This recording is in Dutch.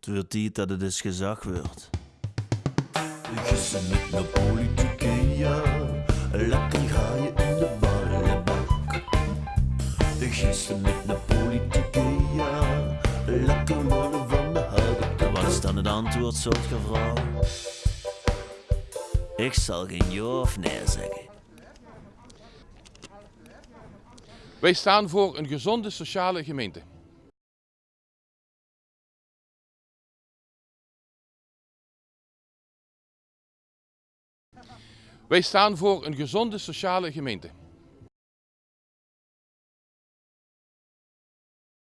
Het wordt tijd dat het eens gezag wordt. Gissen met de politieke, ja. Lekker ga je in de ballenbak. Gissen met de politieke, ja. Lekker worden van de houten Wat is dan het antwoord, soort vrouw? Ik zal geen ja of nee zeggen. Wij staan voor een gezonde sociale gemeente. Wij staan voor een gezonde sociale gemeente.